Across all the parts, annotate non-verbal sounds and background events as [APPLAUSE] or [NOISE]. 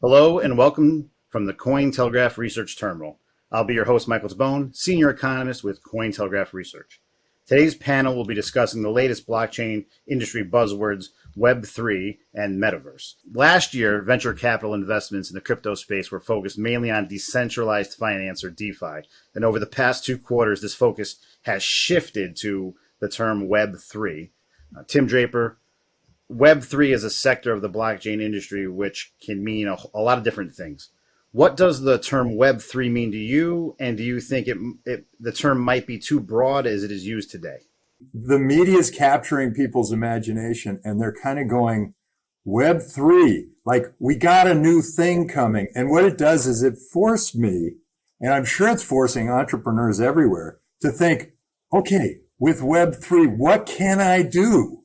Hello and welcome from the Cointelegraph Research Terminal. I'll be your host, Michael Tabone, Senior Economist with Cointelegraph Research. Today's panel will be discussing the latest blockchain industry buzzwords, Web3 and Metaverse. Last year, venture capital investments in the crypto space were focused mainly on decentralized finance or DeFi. And over the past two quarters, this focus has shifted to the term Web3. Uh, Tim Draper, Web3 is a sector of the blockchain industry which can mean a, a, lot of different things. What does the term Web3 mean to you? And do you think it, it, the term might be too broad as it is used today? The media is capturing people's imagination and they're kind of going, Web3, like we got a new thing coming. And what it does is it forced me, and I'm sure it's forcing entrepreneurs everywhere to think, okay, with Web3, what can I do?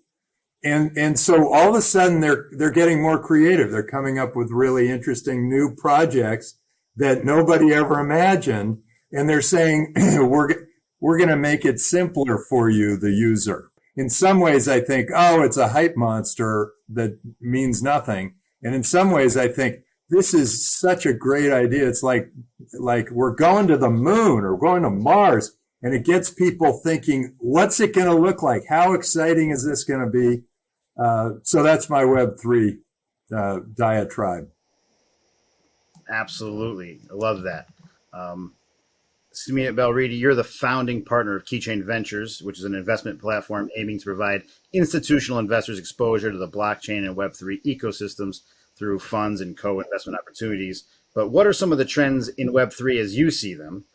And and so all of a sudden they're they're getting more creative. They're coming up with really interesting new projects that nobody ever imagined, and they're saying [CLEARS THROAT] we're we're going to make it simpler for you, the user. In some ways, I think, oh, it's a hype monster that means nothing, and in some ways, I think this is such a great idea. It's like like we're going to the moon or going to Mars, and it gets people thinking, what's it going to look like? How exciting is this going to be? Uh, so that's my Web3 uh, diatribe. Absolutely. I love that. Um, Sumit Belridi, you're the founding partner of Keychain Ventures, which is an investment platform aiming to provide institutional investors exposure to the blockchain and Web3 ecosystems through funds and co-investment opportunities. But what are some of the trends in Web3 as you see them?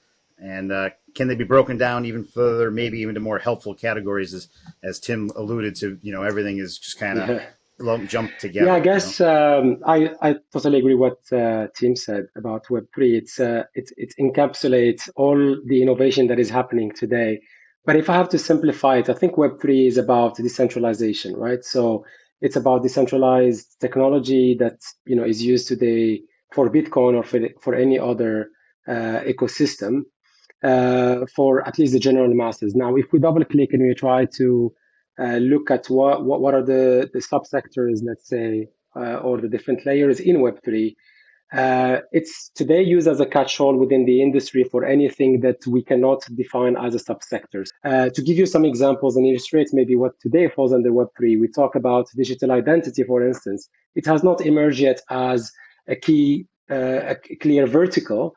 And uh, can they be broken down even further, maybe even to more helpful categories, as as Tim alluded to? You know, everything is just kind of yeah. jumped together. Yeah, I guess you know? um, I I totally agree what uh, Tim said about Web three. It's uh, it it encapsulates all the innovation that is happening today. But if I have to simplify it, I think Web three is about decentralization, right? So it's about decentralized technology that you know is used today for Bitcoin or for for any other uh, ecosystem uh, for at least the general masses. Now, if we double click and we try to uh, look at what, what, what are the, the subsectors, let's say, uh, or the different layers in Web3, uh, it's today used as a catch-all within the industry for anything that we cannot define as a subsectors. Uh, to give you some examples and illustrate maybe what today falls under Web3, we talk about digital identity, for instance. It has not emerged yet as a key, uh, a clear vertical,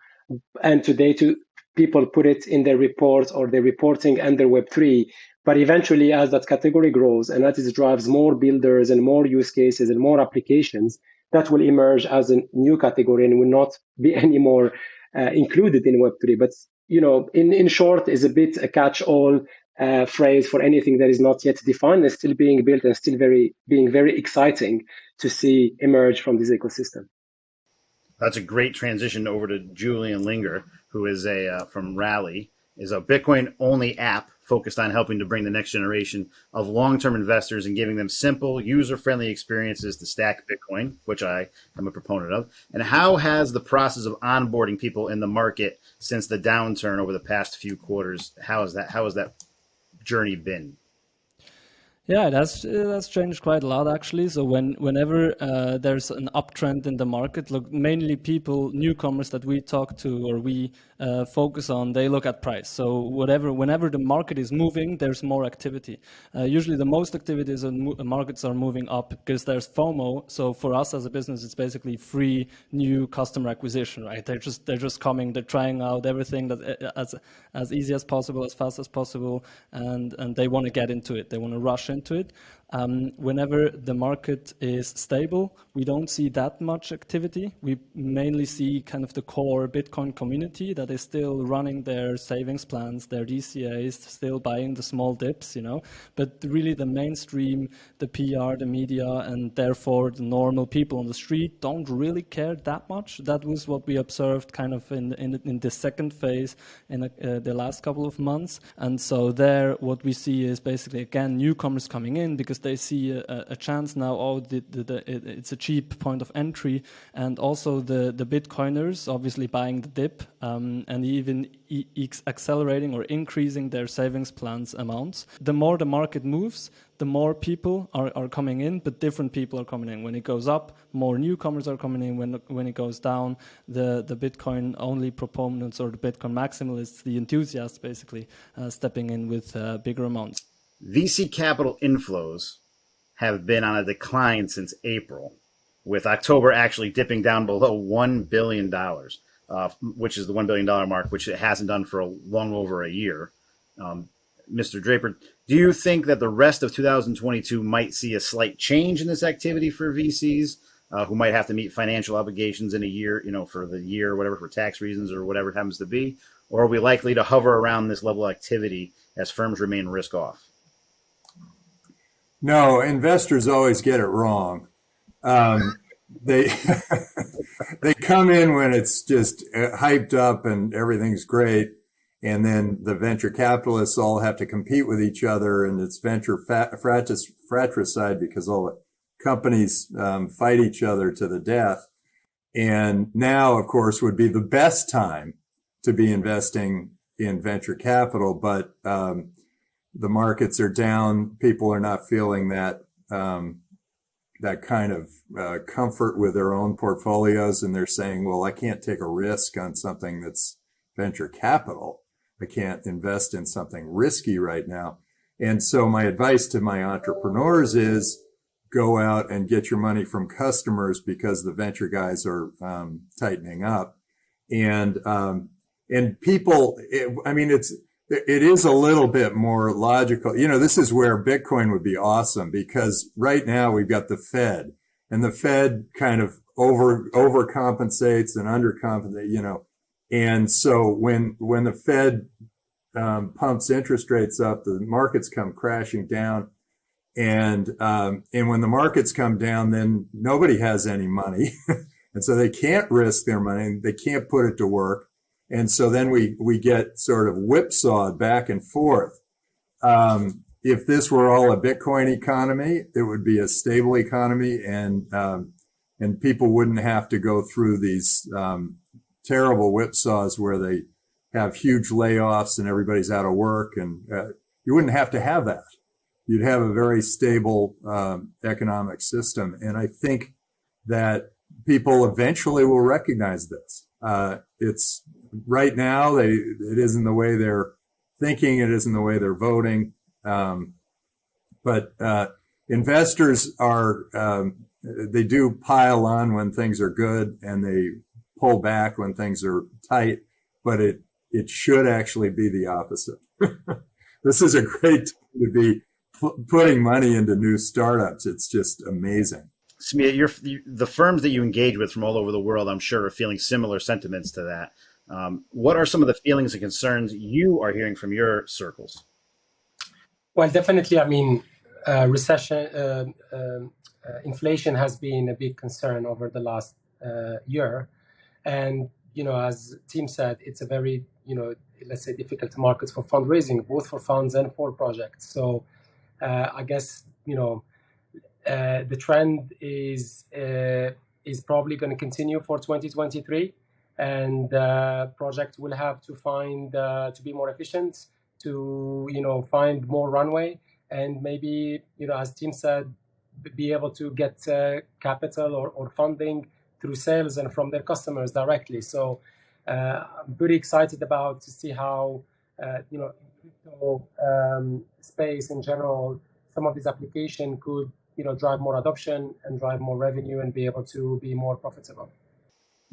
and today to people put it in their reports or their reporting under Web3. But eventually, as that category grows and as it drives more builders and more use cases and more applications, that will emerge as a new category and will not be [LAUGHS] anymore uh, included in Web3. But you know, in, in short, is a bit a catch-all uh, phrase for anything that is not yet defined and still being built and still very being very exciting to see emerge from this ecosystem. That's a great transition over to Julian Liniger, who is a uh, from Relai, is a Bitcoin only app focused on helping to bring the next generation of long-term investors and giving them simple, user-friendly experiences to stack Bitcoin, which I am a proponent of. And how has the process of onboarding people in the market since the downturn over the past few quarters? How has that how has that journey been? Yeah, that's that's changed quite a lot actually. So when whenever uh, there's an uptrend in the market, look mainly people newcomers that we talk to or we uh, focus on, they look at price. So whatever whenever the market is moving, there's more activity. Uh, usually the most activities in markets are moving up because there's FOMO. So for us as a business, it's basically free new customer acquisition, right? They're just they're just coming, they're trying out everything that uh, as as easy as possible, as fast as possible, and and they want to get into it. They want to rush in into it. Um, whenever the market is stable, we don't see that much activity. We mainly see kind of the core Bitcoin community that is still running their savings plans, their DCAs, still buying the small dips, you know. But really the mainstream, the PR, the media, and therefore the normal people on the street don't really care that much. That was what we observed kind of in, in, in the second phase in uh, the last couple of months. And so there, what we see is basically, again, newcomers coming in because they see a, a chance now. Oh, the, the, the, it, it's a cheap point of entry, and also the the Bitcoiners obviously buying the dip um, and even e accelerating or increasing their savings plans amounts. The more the market moves, the more people are, are coming in, but different people are coming in. When it goes up, more newcomers are coming in. When when it goes down, the the Bitcoin only proponents or the Bitcoin maximalists, the enthusiasts, basically uh, stepping in with uh, bigger amounts. VC capital inflows have been on a decline since April, with October actually dipping down below $1 billion, uh, which is the $1 billion mark, which it hasn't done for a, long over a year. Um, Mr. Draper, do you think that the rest of 2022 might see a slight change in this activity for VCs uh, who might have to meet financial obligations in a year, you know, for the year, whatever, for tax reasons or whatever it happens to be? Or are we likely to hover around this level of activity as firms remain risk off? No, investors always get it wrong. Um, they [LAUGHS] they come in when it's just uh, hyped up and everything's great, and then the venture capitalists all have to compete with each other, and it's venture fratricide because all the companies um, fight each other to the death. And now, of course, would be the best time to be investing in venture capital, but um, the markets are down. People are not feeling that um, that kind of uh, comfort with their own portfolios, and they're saying, "Well, I can't take a risk on something that's venture capital. I can't invest in something risky right now." And so, my advice to my entrepreneurs is go out and get your money from customers because the venture guys are um, tightening up, and um, and people. It, I mean, it's it is a little bit more logical. You know, this is where Bitcoin would be awesome because right now we've got the Fed and the Fed kind of over overcompensates and undercompensates, you know. And so when when the Fed um, pumps interest rates up, the markets come crashing down. And um, and when the markets come down, then nobody has any money, [LAUGHS] and so they can't risk their money. They can't put it to work. And so then we, we get sort of whipsawed back and forth. Um, if this were all a Bitcoin economy, it would be a stable economy and, um, and people wouldn't have to go through these, um, terrible whipsaws where they have huge layoffs and everybody's out of work. And, uh, you wouldn't have to have that. You'd have a very stable, um, economic system. And I think that people eventually will recognize this. Uh, it's right now they it isn't the way they're thinking, it isn't the way they're voting. Um, but uh, investors are um, they do pile on when things are good and they pull back when things are tight. But it it should actually be the opposite. [LAUGHS] this is a great time to be putting money into new startups. It's just amazing. You're, the firms that you engage with from all over the world, I'm sure, are feeling similar sentiments to that. Um, what are some of the feelings and concerns you are hearing from your circles? Well, definitely. I mean, uh, recession, uh, um, uh, inflation has been a big concern over the last uh, year, and you know, as Tim said, it's a very you know, let's say, difficult market for fundraising, both for funds and for projects. So, uh, I guess you know, uh, the trend is is probably going to continue for 2023 and uh, projects will have to find uh, to be more efficient to you know find more runway and maybe you know as Tim said be able to get uh, capital or, or funding through sales and from their customers directly. So uh, i'm pretty excited about to see how uh, you know um, space in general some of these applications could you know drive more adoption and drive more revenue and be able to be more profitable.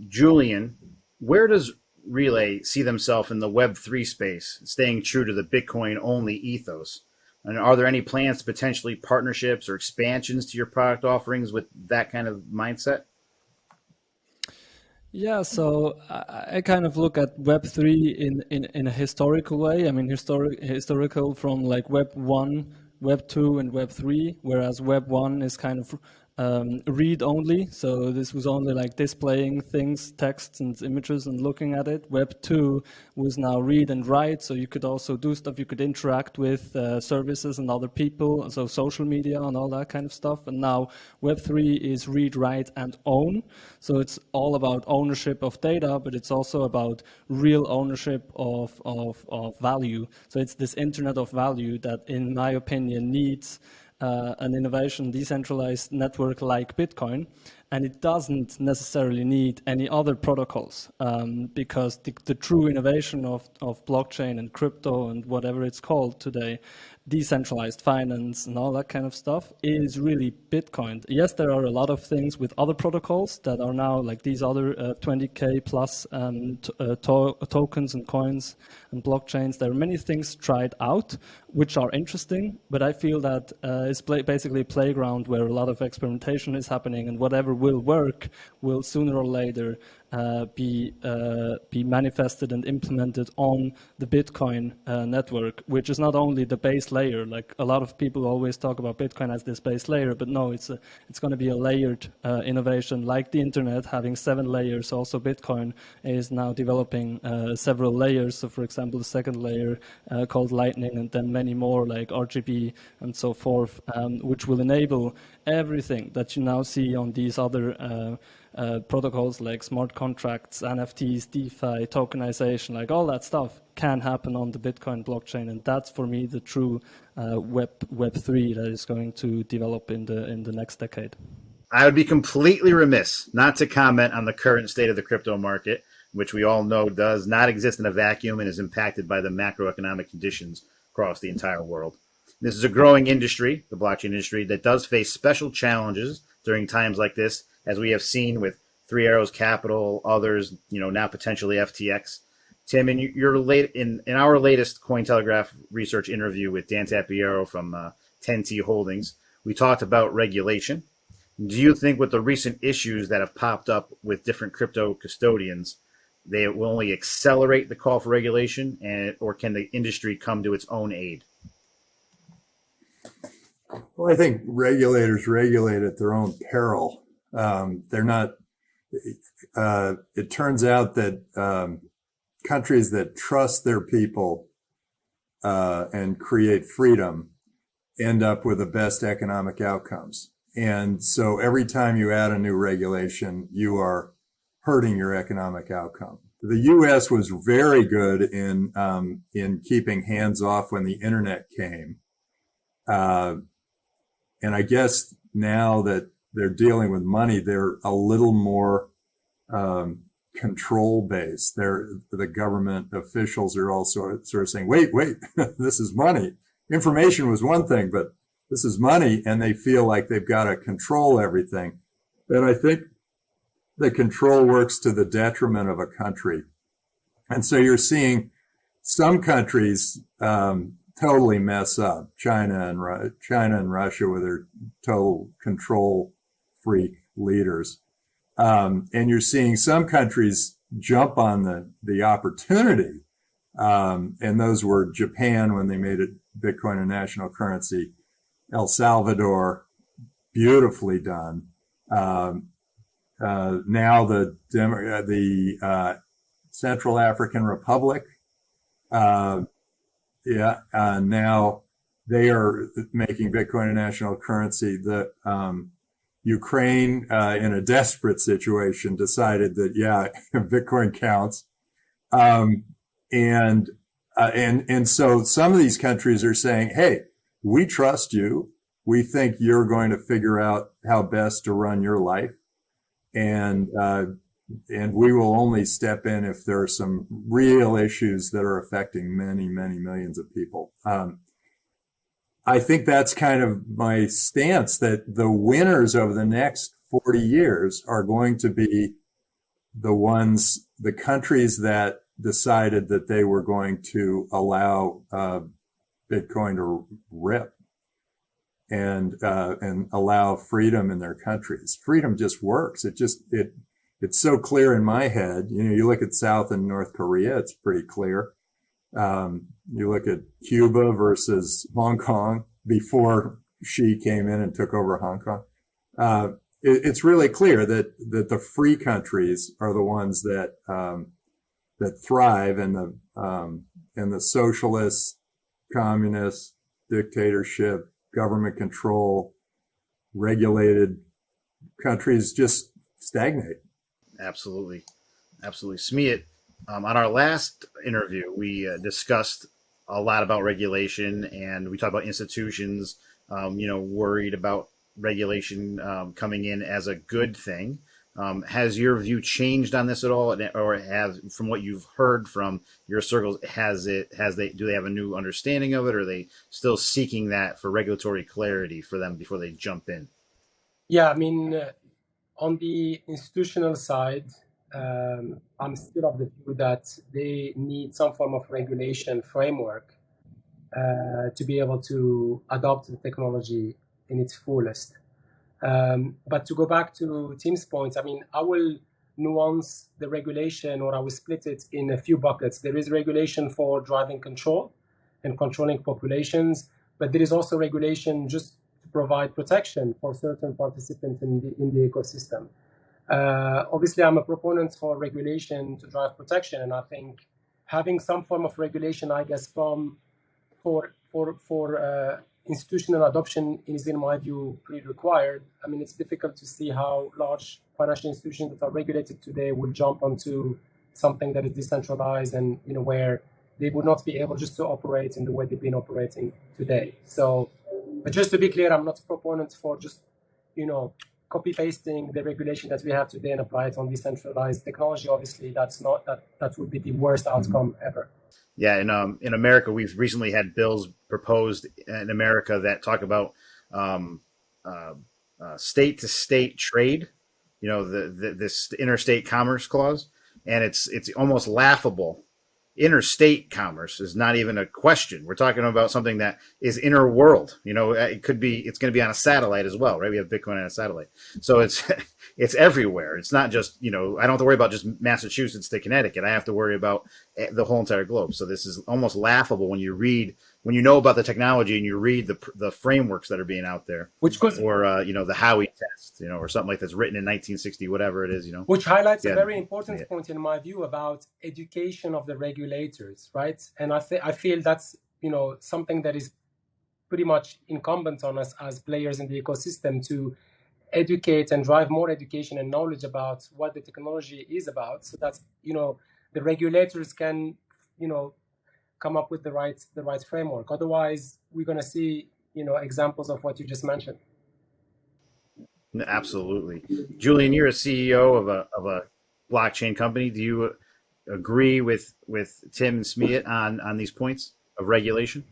Julian, where does Relai see themselves in the Web3 space, staying true to the Bitcoin only ethos? And are there any plans to potentially partnerships or expansions to your product offerings with that kind of mindset? Yeah, so I, kind of look at Web three in, in, in a historical way. I mean, historic historical from like Web one, Web two, and Web three, whereas Web one is kind of um, read only. So this was only like displaying things, texts and images and looking at it. Web 2 was now read and write. So you could also do stuff. You could interact with uh, services and other people. So social media and all that kind of stuff. And now Web 3 is read, write and own. So it's all about ownership of data, but it's also about real ownership of, of, of value. So it's this internet of value that in my opinion needs uh, an innovation decentralized network like Bitcoin, and it doesn't necessarily need any other protocols um, because the, the, true innovation of, of blockchain and crypto and whatever it's called today decentralized finance and all that kind of stuff is really Bitcoin. Yes, there are a lot of things with other protocols that are now like these other uh, 20k plus um, uh, to tokens and coins and blockchains. There are many things tried out which are interesting, but I feel that uh, it's play basically a playground where a lot of experimentation is happening, and whatever will work will sooner or later uh, be uh, be manifested and implemented on the Bitcoin uh, network, which is not only the base layer. Like a lot of people always talk about Bitcoin as this base layer, but no, it's a, it's going to be a layered uh, innovation, like the internet having seven layers. Also, Bitcoin is now developing uh, several layers. So, for example, the second layer uh, called Lightning, and then many more like RGB and so forth, um, which will enable everything that you now see on these other uh, protocols like smart contracts, NFTs, DeFi, tokenization, like all that stuff can happen on the Bitcoin blockchain, and that's for me the true uh, Web Web three that is going to develop in the in the next decade. I would be completely remiss not to comment on the current state of the crypto market, which we all know does not exist in a vacuum and is impacted by the macroeconomic conditions across the entire world. This is a growing industry, the blockchain industry, that does face special challenges during times like this as we have seen with Three Arrows Capital, others, you know, now potentially FTX. Tim, in your late in, in our latest Cointelegraph research interview with Dan Tapiero from uh, 10T Holdings, we talked about regulation. Do you think with the recent issues that have popped up with different crypto custodians, they will only accelerate the call for regulation, and or can the industry come to its own aid? Well, I think regulators regulate at their own peril. Um, they're not. Uh, it turns out that um, countries that trust their people uh, and create freedom end up with the best economic outcomes. And so every time you add a new regulation, you are hurting your economic outcome. The U.S. was very good in um, in keeping hands off when the internet came, uh, and I guess now that they're dealing with money, they're a little more um, control based. They're the government officials are also sort of saying, "Wait, wait, [LAUGHS] this is money. Information was one thing, but this is money," and they feel like they've got to control everything. And I think the control works to the detriment of a country. And so you're seeing some countries um, totally mess up. China and China and Russia with their total control freak leaders. Um, and you're seeing some countries jump on the, the opportunity. Um, and those were Japan when they made it Bitcoin a national currency, El Salvador, beautifully done. Um, uh, now the uh, the uh, Central African Republic, uh, yeah, uh, now they are making Bitcoin a national currency. The um, Ukraine, uh, in a desperate situation, decided that yeah, [LAUGHS] Bitcoin counts, um, and uh, and and so some of these countries are saying, hey, we trust you. We think you're going to figure out how best to run your life, and uh, and we will only step in if there are some real issues that are affecting many, many millions of people. Um, I think that's kind of my stance that the winners over the next 40 years are going to be the ones, the countries that decided that they were going to allow uh, Bitcoin to rip and uh, and allow freedom in their countries. Freedom just works. It just it it's so clear in my head. You know, you look at South and North Korea, it's pretty clear. Um, you look at Cuba versus Hong Kong before Xi came in and took over Hong Kong. uh, it, it's really clear that that the free countries are the ones that um, that thrive, and the um, and the socialist, communist, dictatorship, government control, regulated countries just stagnate. Absolutely, absolutely. Smeet, um, on our last interview, we uh, discussed a lot about regulation, and we talked about institutions. Um, you know, worried about regulation um, coming in as a good thing. Um, has your view changed on this at all, or has, from what you've heard from your circles, has it has they do they have a new understanding of it, or are they still seeking that for regulatory clarity for them before they jump in? Yeah, I mean, uh, on the institutional side, um, I'm still of the view that they need some form of regulation framework uh, to be able to adopt the technology in its fullest. Um, but to go back to Tim's points, I mean, I will nuance the regulation or I will split it in a few buckets. There is regulation for driving control and controlling populations, but there is also regulation just to provide protection for certain participants in the, in the ecosystem. Uh, obviously, I'm a proponent for regulation to drive protection, and I think having some form of regulation, I guess, from for for for uh, institutional adoption is, in my view, pretty required. I mean, it's difficult to see how large financial institutions that are regulated today would jump onto something that is decentralized and you know where they would not be able just to operate in the way they've been operating today. So, but just to be clear, I'm not a proponent for just you know copy pasting the regulation that we have today and apply it on decentralized technology. Obviously, that's not that that would be the worst outcome ever. Yeah, and um, in America, we've recently had bills proposed in America that talk about um, uh, uh, state-to-state trade. You know, the, the, this interstate commerce clause, and it's it's almost laughable. Interstate commerce is not even a question. We're talking about something that is inner world. You know, it could be. It's going to be on a satellite as well, right? We have Bitcoin on a satellite, so it's [LAUGHS] it's everywhere. It's not just, you know, I don't have to worry about just Massachusetts to Connecticut. I have to worry about eh, the whole entire globe. So this is almost laughable when you read, when you know about the technology and you read the the frameworks that are being out there, which goes, or uh, you know, the Howey test, you know, or something like that's written in 1960, whatever it is, you know, which highlights yeah. a very important yeah. point in my view about education of the regulators, right? And I think I feel that's you know something that is pretty much incumbent on us as players in the ecosystem to educate and drive more education and knowledge about what the technology is about so that you know the regulators can you know come up with the right the right framework. Otherwise we're going to see you know examples of what you just mentioned. Absolutely. Julian you're a ceo of a of a blockchain company. Do you uh, agree with with tim and smeet on on these points of regulation?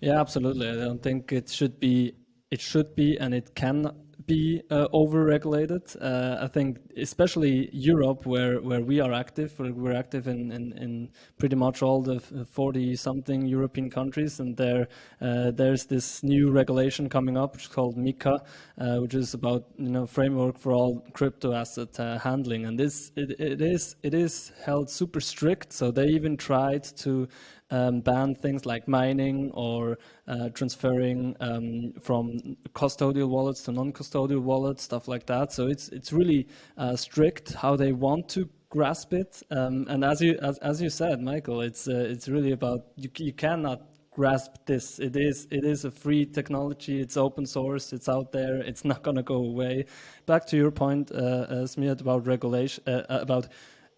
Yeah absolutely. I don't think it should be it should be and it can be uh, over-regulated. Uh, I think, especially Europe, where, where we are active, we're active in, in, in pretty much all the 40-something European countries, and there uh, there's this new regulation coming up, which is called MiCA, uh, which is about you know framework for all crypto asset uh, handling, and this it, it is it is held super strict. So they even tried to um, ban things like mining or uh, transferring um, from custodial wallets to non-custodial wallets, stuff like that. So it's it's really uh, strict how they want to grasp it. Um, and as you as, as you said, Michael, it's uh, it's really about you you cannot grasp this. It is it is a free technology. It's open source. It's out there. It's not going to go away. Back to your point, uh, uh, about regulation, uh, about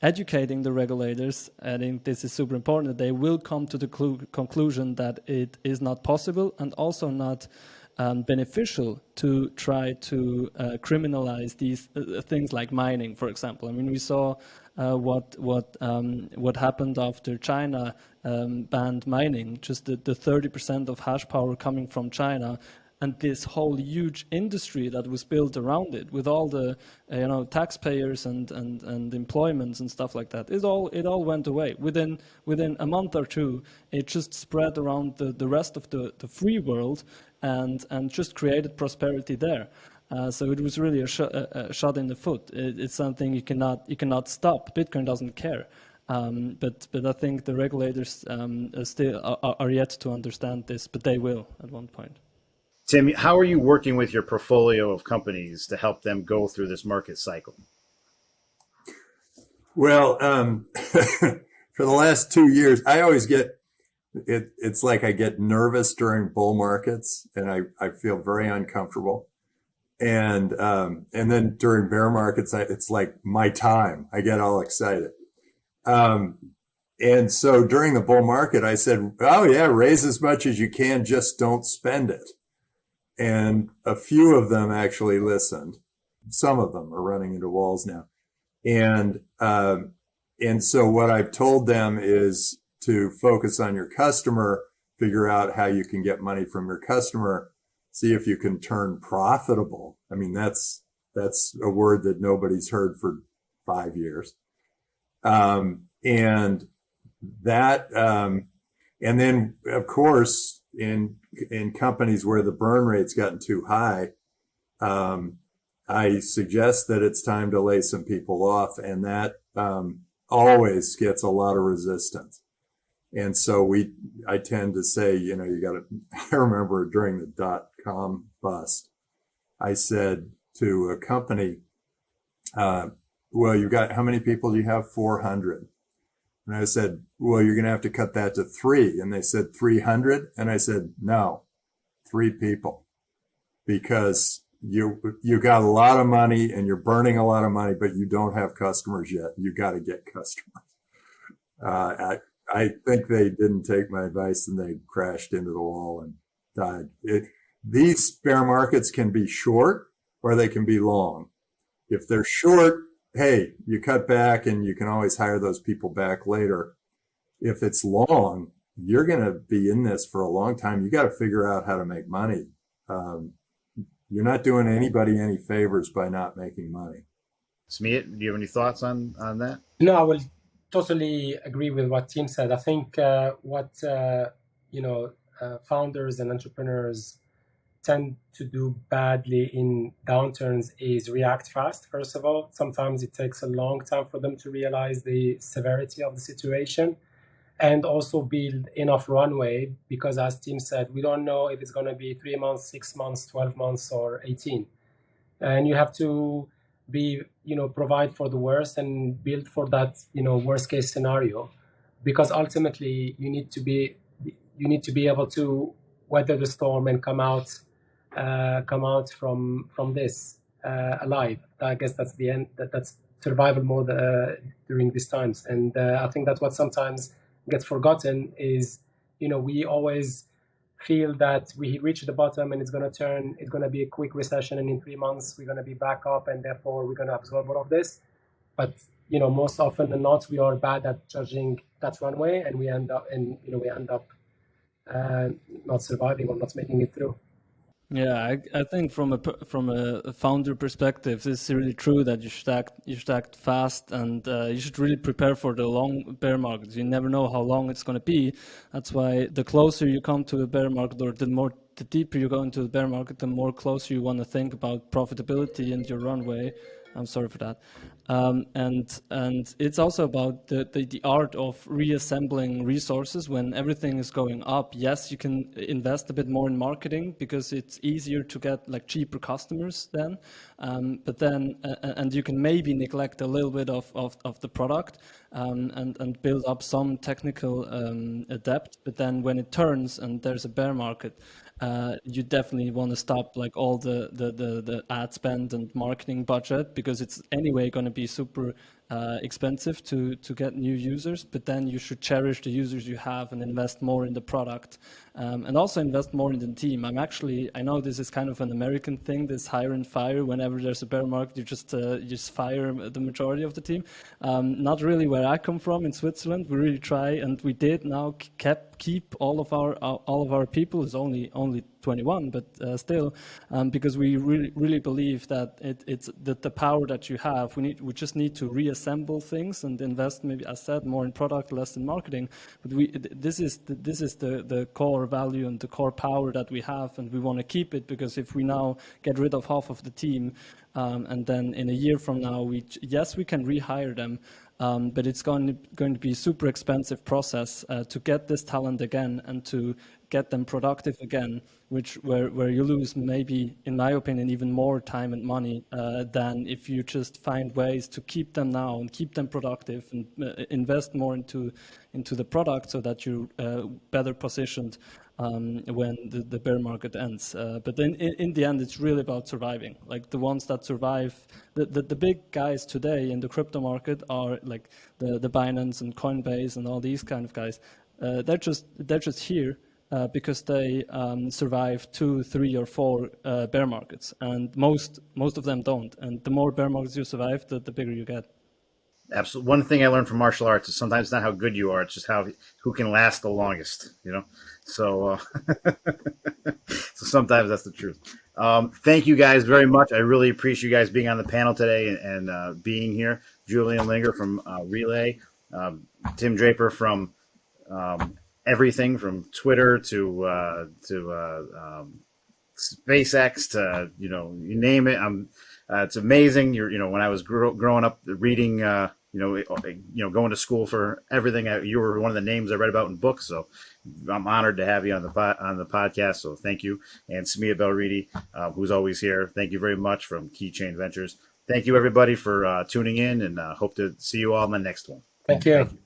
educating the regulators. I think this is super important. They will come to the conclusion that it is not possible and also not um, beneficial to try to uh, criminalize these uh, things like mining, for example. I mean, we saw uh, what what um, what happened after China um, banned mining. Just the 30% of hash power coming from China and this whole huge industry that was built around it with all the uh, you know taxpayers and, and, and employments and stuff like that it all it all went away. Within within a month or two it just spread around the, the rest of the, the free world and and just created prosperity there. Uh, so it was really a, sh a, shot in the foot. It, it's something you cannot you cannot stop. Bitcoin doesn't care. Um, but but I think the regulators um, still are, are yet to understand this, but they will at one point. Tim, how are you working with your portfolio of companies to help them go through this market cycle? Well, um, [LAUGHS] for the last two years, I always get it. It's like I get nervous during bull markets, and I, I feel very uncomfortable. And um, and then during bear markets, I, it's like my time. I get all excited. Um, and so during the bull market, I said, "Oh yeah, raise as much as you can, just don't spend it." And a few of them actually listened. Some of them are running into walls now. And, um, and so what I've told them is to focus on your customer, figure out how you can get money from your customer, see if you can turn profitable. I mean, that's, that's a word that nobody's heard for five years. Um, and that, um, and then of course, in in companies where the burn rate's gotten too high, um, I suggest that it's time to lay some people off, and that um, always gets a lot of resistance. And so we, I tend to say, you know, you got to. [LAUGHS] I remember during the dot com bust, I said to a company, uh, "Well, you've got how many people do you have? Four hundred. And I said, well, you're going to have to cut that to three. And they said 300. And I said, no, three people because you, you got a lot of money and you're burning a lot of money, but you don't have customers yet. You got to get customers. Uh, I, I think they didn't take my advice and they crashed into the wall and died. It, these bear markets can be short or they can be long. If they're short, hey, you cut back and you can always hire those people back later. If it's long, you're going to be in this for a long time. You got to figure out how to make money. Um, you're not doing anybody any favors by not making money. Smeet, do you have any thoughts on, on that? No, I will totally agree with what Tim said. I think uh, what, uh, you know, uh, founders and entrepreneurs tend to do badly in downturns is react fast, first of all. Sometimes it takes a long time for them to realize the severity of the situation and also build enough runway because, as Tim said, we don't know if it's going to be three months, six months, 12 months, or 18. And you have to be, you know, provide for the worst and build for that, you know, worst case scenario because ultimately you need to be you need to be able to weather the storm and come out come out from from this uh, alive. I guess that's the end. That, that's survival mode uh, during these times, and uh, I think that's what sometimes gets forgotten. Is you know we always feel that we reach the bottom and it's going to turn. It's going to be a quick recession, and in three months we're going to be back up, and therefore we're going to absorb all of this. But you know, most often than not, we are bad at judging that runway, and we end up, and you know, we end up uh, not surviving or not making it through. Yeah, I, I think from a from a founder perspective, this is really true that you should act you should act fast and uh, you should really prepare for the long bear market. You never know how long it's going to be. That's why the closer you come to a bear market, or the more the deeper you go into the bear market, the more closer you want to think about profitability and your runway. I'm sorry for that. Um, and and it's also about the, the, the, art of reassembling resources when everything is going up. Yes, you can invest a bit more in marketing because it's easier to get like cheaper customers then. Um, but then uh, and you can maybe neglect a little bit of, of, of the product um, and and build up some technical um, depth. But then when it turns and there's a bear market, uh, you definitely want to stop like all the, the, the, the, ad spend and marketing budget because it's anyway going to be super uh, expensive to, to get new users, but then you should cherish the users you have and invest more in the product um, and also invest more in the team. I'm actually, I know this is kind of an American thing, this hire and fire. Whenever there's a bear market, you just, uh, you just fire the majority of the team. Um, not really where I come from in Switzerland. We really try and we did now kept, keep all of our, all of our people. It's only, only 21, but uh, still, um, because we really, really believe that it, it's that the power that you have, we need, we just need to reassemble things and invest, maybe as said, more in product, less in marketing. But we, this is the, this is the, the core value and the core power that we have, and we want to keep it because if we now get rid of half of the team, um, and then in a year from now, we yes, we can rehire them, um, but it's going to, going to be a super expensive process uh, to get this talent again and to get them productive again, which where where you lose maybe, in my opinion, even more time and money uh, than if you just find ways to keep them now and keep them productive and uh, invest more into into the product so that you're uh, better positioned um, when the, the, bear market ends. Uh, but then in, in, the end, it's really about surviving. Like the ones that survive, the, the, the, big guys today in the crypto market are like the, the Binance and Coinbase and all these kind of guys. Uh, they're just they're just here uh, because they um, survive two, three, or four uh, bear markets, and most most of them don't. And the more bear markets you survive, the, the bigger you get. Absolutely one thing i learned from martial arts is sometimes not how good you are it's just how who can last the longest you know? So uh, [LAUGHS] so sometimes that's the truth. Um, thank you guys very much. I really appreciate you guys being on the panel today and, and uh, being here. Julian Liniger from uh, Relai um, tim draper from um, everything from twitter to uh, to uh, um, spacex to you know you name it i'm uh, it's amazing. You're, you know, when I was growing up, reading, uh, you know, you know, going to school for everything. I, you were one of the names I read about in books, so I'm honored to have you on the on the podcast. So thank you, and Samia Belridi, uh, who's always here. Thank you very much from Keychain Ventures. Thank you everybody for uh, tuning in, and uh, hope to see you all in the next one. Thank you. Thank you.